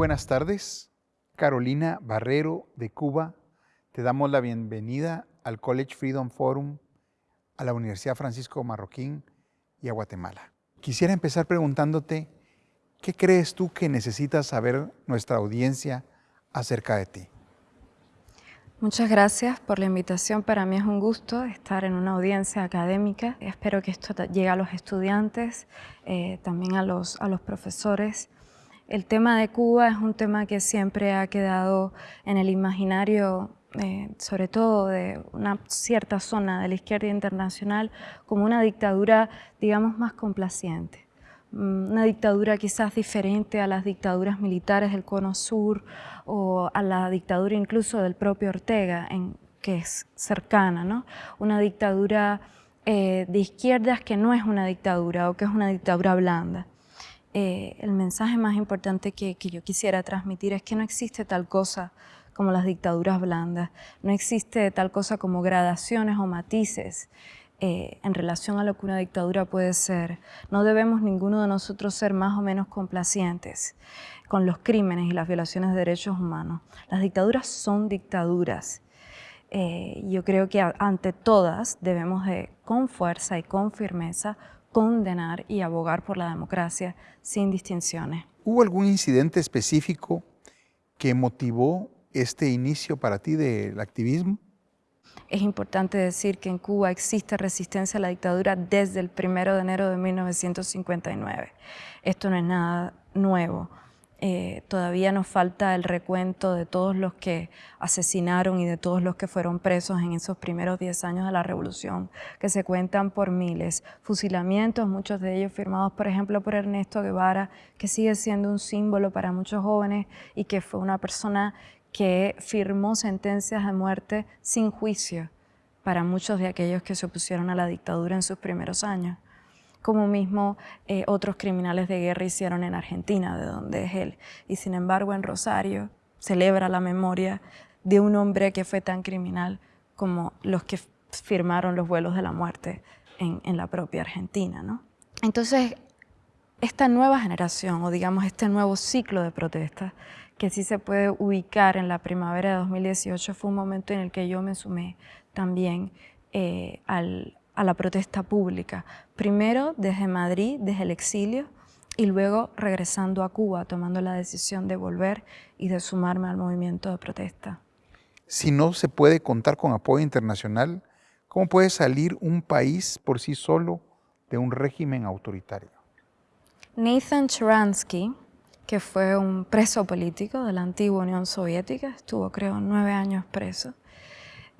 Buenas tardes. Carolina Barrero de Cuba, te damos la bienvenida al College Freedom Forum, a la Universidad Francisco Marroquín y a Guatemala. Quisiera empezar preguntándote, ¿qué crees tú que necesita saber nuestra audiencia acerca de ti? Muchas gracias por la invitación. Para mí es un gusto estar en una audiencia académica. Espero que esto llegue a los estudiantes, eh, también a los, a los profesores. El tema de Cuba es un tema que siempre ha quedado en el imaginario, eh, sobre todo de una cierta zona de la izquierda internacional, como una dictadura, digamos, más complaciente. Mm, una dictadura quizás diferente a las dictaduras militares del Cono Sur o a la dictadura incluso del propio Ortega, en, que es cercana, ¿no? Una dictadura eh, de izquierdas que no es una dictadura o que es una dictadura blanda. Eh, el mensaje más importante que, que yo quisiera transmitir es que no existe tal cosa como las dictaduras blandas, no existe tal cosa como gradaciones o matices eh, en relación a lo que una dictadura puede ser. No debemos ninguno de nosotros ser más o menos complacientes con los crímenes y las violaciones de derechos humanos. Las dictaduras son dictaduras. Eh, yo creo que ante todas debemos de, con fuerza y con firmeza, condenar y abogar por la democracia sin distinciones. ¿Hubo algún incidente específico que motivó este inicio para ti del activismo? Es importante decir que en Cuba existe resistencia a la dictadura desde el 1 de enero de 1959. Esto no es nada nuevo. Eh, todavía nos falta el recuento de todos los que asesinaron y de todos los que fueron presos en esos primeros 10 años de la revolución, que se cuentan por miles. Fusilamientos, muchos de ellos firmados, por ejemplo, por Ernesto Guevara, que sigue siendo un símbolo para muchos jóvenes y que fue una persona que firmó sentencias de muerte sin juicio para muchos de aquellos que se opusieron a la dictadura en sus primeros años, como mismo eh, otros criminales de guerra hicieron en Argentina, de donde es él. Y sin embargo en Rosario celebra la memoria de un hombre que fue tan criminal como los que firmaron los vuelos de la muerte en, en la propia Argentina. ¿no? Entonces, esta nueva generación, o digamos este nuevo ciclo de protestas, que sí se puede ubicar en la primavera de 2018, fue un momento en el que yo me sumé también eh, a la protesta pública. Primero desde Madrid, desde el exilio, y luego regresando a Cuba, tomando la decisión de volver y de sumarme al movimiento de protesta. Si no se puede contar con apoyo internacional, ¿cómo puede salir un país por sí solo de un régimen autoritario? Nathan Sharansky, que fue un preso político de la antigua Unión Soviética, estuvo creo nueve años preso,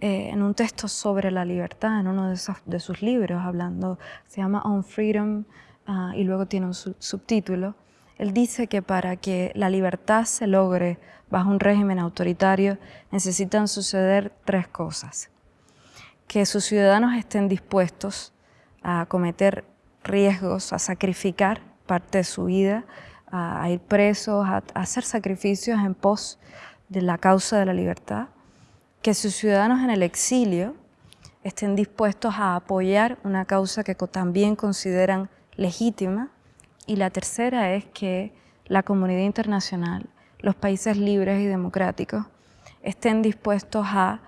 eh, en un texto sobre la libertad, en uno de, sus libros, hablando, se llama On Freedom, ah, y luego tiene un subtítulo, él dice que para que la libertad se logre bajo un régimen autoritario necesitan suceder tres cosas. Que sus ciudadanos estén dispuestos a cometer riesgos, a sacrificar parte de su vida, a, ir presos, a, hacer sacrificios en pos de la causa de la libertad, que sus ciudadanos en el exilio estén dispuestos a apoyar una causa que también consideran legítima, y la tercera es que la comunidad internacional, los países libres y democráticos, estén dispuestos a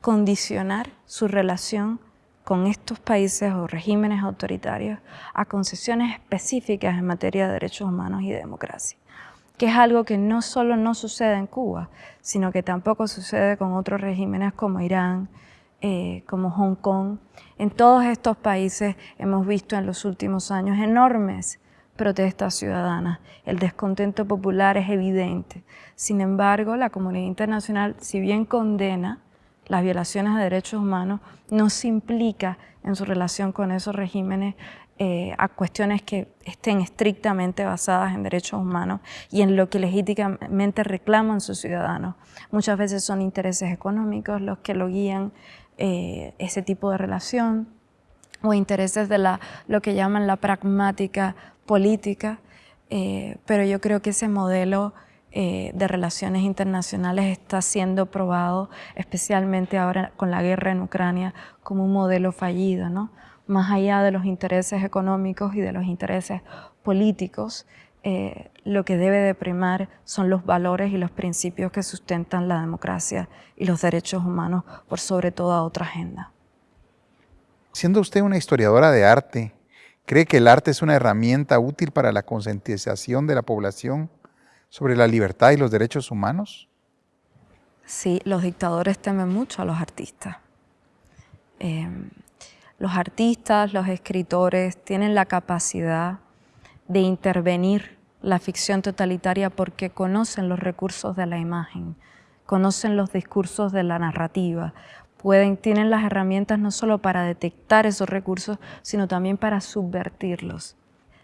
condicionar su relación con estos países o regímenes autoritarios a concesiones específicas en materia de derechos humanos y democracia, que es algo que no solo no sucede en Cuba, sino que tampoco sucede con otros regímenes como Irán, eh, como Hong Kong. En todos estos países hemos visto en los últimos años enormes protestas ciudadanas. El descontento popular es evidente. Sin embargo, la comunidad internacional, si bien condena las violaciones de derechos humanos, no se implica en su relación con esos regímenes eh, a cuestiones que estén estrictamente basadas en derechos humanos y en lo que legítimamente reclaman sus ciudadanos. Muchas veces son intereses económicos los que lo guían eh, ese tipo de relación o intereses de lo que llaman la pragmática política, eh, pero yo creo que ese modelo de relaciones internacionales está siendo probado, especialmente ahora con la guerra en Ucrania, como un modelo fallido, ¿no? Más allá de los intereses económicos y de los intereses políticos, eh, lo que debe de primar son los valores y los principios que sustentan la democracia y los derechos humanos por sobre toda otra agenda. Siendo usted una historiadora de arte, ¿cree que el arte es una herramienta útil para la concientización de la población sobre la libertad y los derechos humanos? Sí, los dictadores temen mucho a los artistas. Em, los artistas, los escritores tienen la capacidad de intervenir la ficción totalitaria porque conocen los recursos de la imagen, conocen los discursos de la narrativa, pueden, tienen las herramientas no solo para detectar esos recursos, sino también para subvertirlos.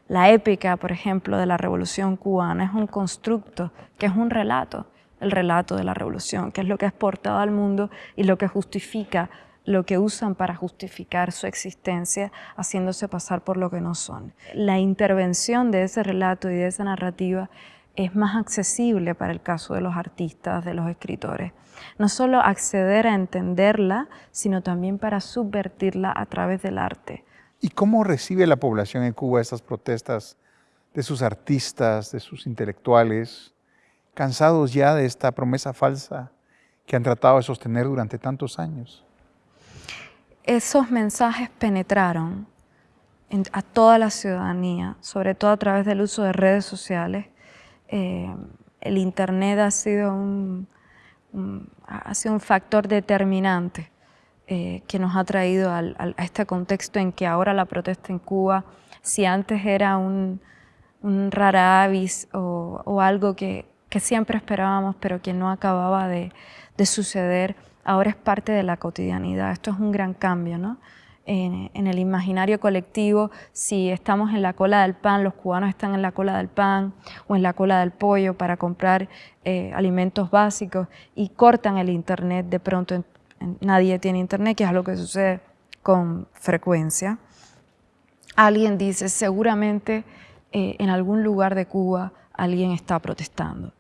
La épica, por ejemplo, de la Revolución cubana es un constructo, que es un relato, el relato de la revolución, que es lo que es portado al mundo y lo que justifica lo que usan para justificar su existencia, haciéndose pasar por lo que no son. La intervención de ese relato y de esa narrativa es más accesible para el caso de los artistas, de los escritores. No solo acceder a entenderla, sino también para subvertirla a través del arte. ¿Y cómo recibe la población en Cuba estas protestas de sus artistas, de sus intelectuales, cansados ya de esta promesa falsa que han tratado de sostener durante tantos años? Esos mensajes penetraron a toda la ciudadanía, sobre todo a través del uso de redes sociales. Eh, el Internet ha sido un, ha sido un factor determinante eh, que nos ha traído a este contexto en que ahora la protesta en Cuba, si antes era un, rara avis o, algo que, siempre esperábamos pero que no acababa de, de suceder, ahora es parte de la cotidianidad. Esto es un gran cambio, ¿no? En, el imaginario colectivo, si estamos en la cola del pan, los cubanos están en la cola del pan o en la cola del pollo para comprar eh, alimentos básicos y cortan el internet, de pronto nadie tiene internet, que es algo que sucede con frecuencia. Alguien dice, seguramente eh, en algún lugar de Cuba alguien está protestando.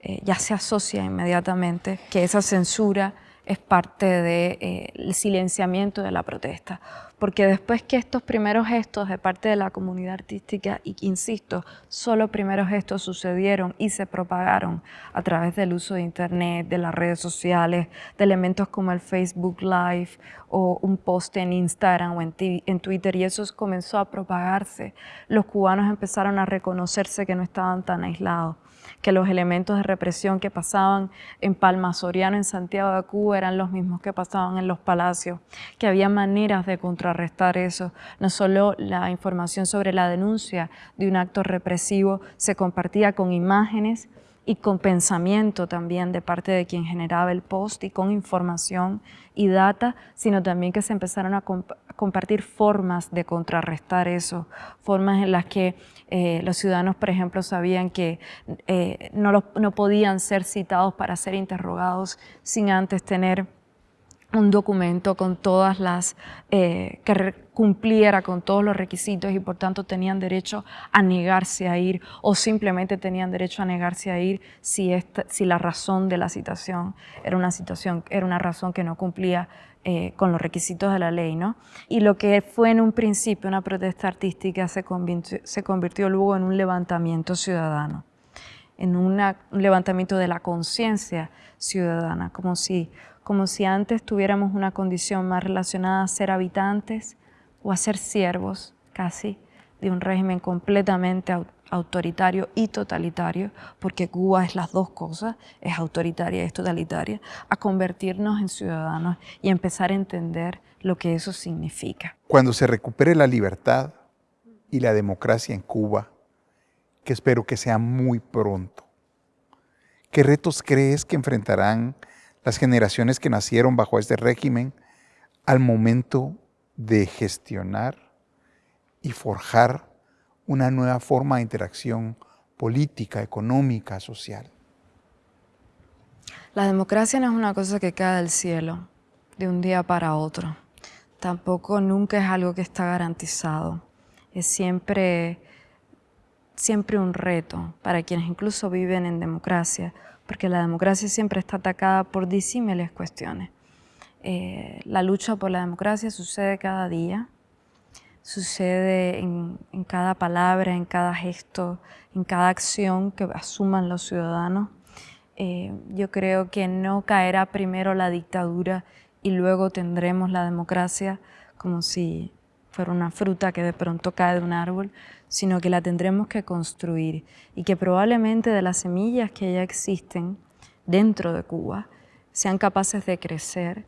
Eh, ya se asocia inmediatamente que esa censura es parte del eh, silenciamiento de la protesta. Porque después que estos primeros gestos de parte de la comunidad artística, y insisto, solo primeros gestos sucedieron y se propagaron a través del uso de Internet, de las redes sociales, de elementos como el Facebook Live o un post en Instagram o en, Twitter, y eso comenzó a propagarse. Los cubanos empezaron a reconocerse que no estaban tan aislados que los elementos de represión que pasaban en Palma Soriano, en Santiago de Cuba, eran los mismos que pasaban en los palacios, que había maneras de contrarrestar eso. No solo la información sobre la denuncia de un acto represivo se compartía con imágenes, y con pensamiento también de parte de quien generaba el post y con información y data, sino también que se empezaron a compartir formas de contrarrestar eso, formas en las que eh, los ciudadanos, por ejemplo, sabían que eh, no, no podían ser citados para ser interrogados sin antes tener un documento con todas las, eh, cumpliera con todos los requisitos y por tanto tenían derecho a negarse a ir o simplemente tenían derecho a negarse a ir si, esta, si la razón de la citación era una situación, era una razón que no cumplía eh, con los requisitos de la ley, ¿no? Y lo que fue en un principio una protesta artística se convirtió, se convirtió luego en un levantamiento ciudadano, en un levantamiento de la conciencia ciudadana, como si como si antes tuviéramos una condición más relacionada a ser habitantes o a ser siervos, casi, de un régimen completamente autoritario y totalitario, porque Cuba es las dos cosas, es autoritaria y es totalitaria, a convertirnos en ciudadanos y empezar a entender lo que eso significa. Cuando se recupere la libertad y la democracia en Cuba, que espero que sea muy pronto, ¿qué retos crees que enfrentarán las generaciones que nacieron bajo este régimen al momento de gestionar y forjar una nueva forma de interacción política, económica, social. La democracia no es una cosa que cae del cielo de un día para otro. Tampoco nunca es algo que está garantizado. Es siempre, siempre un reto para quienes incluso viven en democracia porque la democracia siempre está atacada por disímiles cuestiones. Eh, la lucha por la democracia sucede cada día, sucede en, cada palabra, en cada gesto, en cada acción que asuman los ciudadanos. Eh, yo creo que no caerá primero la dictadura y luego tendremos la democracia como si fuera una fruta que de pronto cae de un árbol, sino que la tendremos que construir y que probablemente de las semillas que ya existen dentro de Cuba sean capaces de crecer,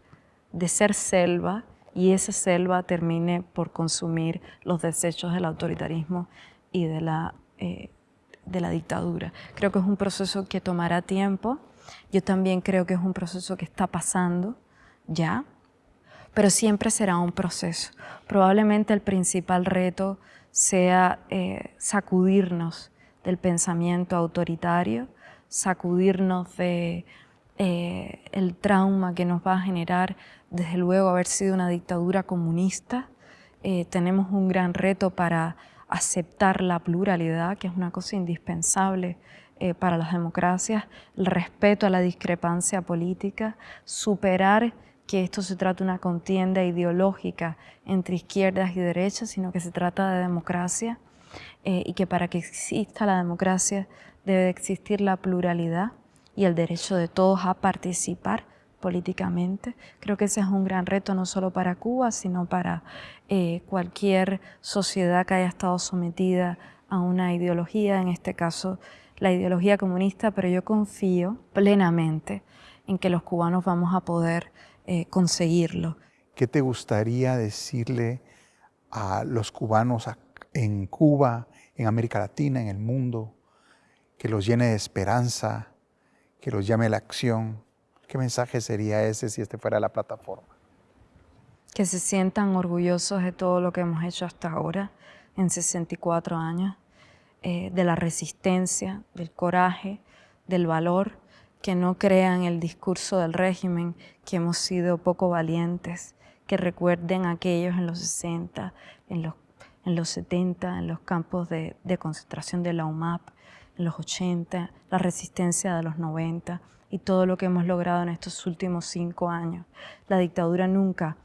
de ser selva y esa selva termine por consumir los desechos del autoritarismo y de la, eh, de la dictadura. Creo que es un proceso que tomará tiempo. Yo también creo que es un proceso que está pasando ya, pero siempre será un proceso. Probablemente el principal reto sea eh, sacudirnos del pensamiento autoritario, sacudirnos de eh, el trauma que nos va a generar desde luego haber sido una dictadura comunista. Eh, tenemos un gran reto para aceptar la pluralidad, que es una cosa indispensable eh, para las democracias, el respeto a la discrepancia política, superar que esto se trata de una contienda ideológica entre izquierdas y derechas, sino que se trata de democracia y que para que exista la democracia debe existir la pluralidad y el derecho de todos a participar políticamente. Creo que ese es un gran reto no solo para Cuba, sino para eh, cualquier sociedad que haya estado sometida a una ideología, en este caso la ideología comunista, pero yo confío plenamente en que los cubanos vamos a poder eh, conseguirlo. ¿Qué te gustaría decirle a los cubanos en Cuba, en América Latina, en el mundo, que los llene de esperanza, que los llame a la acción. ¿Qué mensaje sería ese si este fuera la plataforma? Que se sientan orgullosos de todo lo que hemos hecho hasta ahora, en 64 años, eh, de la resistencia, del coraje, del valor, que no crean el discurso del régimen, que hemos sido poco valientes, que recuerden a aquellos en los 60, en los, en los 70, en los campos de, de concentración de la UMAP, los 80, la resistencia de los 90 y todo lo que hemos logrado en estos últimos cinco años. La dictadura nunca,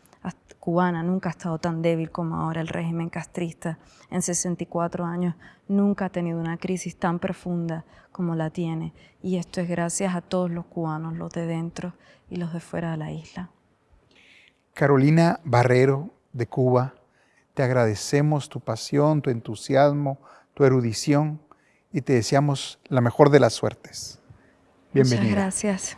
cubana, nunca ha estado tan débil como ahora. El régimen castrista en 64 años nunca ha tenido una crisis tan profunda como la tiene. Y esto es gracias a todos los cubanos, los de dentro y los de fuera de la isla. Carolina Barrero, de Cuba, te agradecemos tu pasión, tu entusiasmo, tu erudición y te deseamos la mejor de las suertes. Bienvenida. Muchas gracias.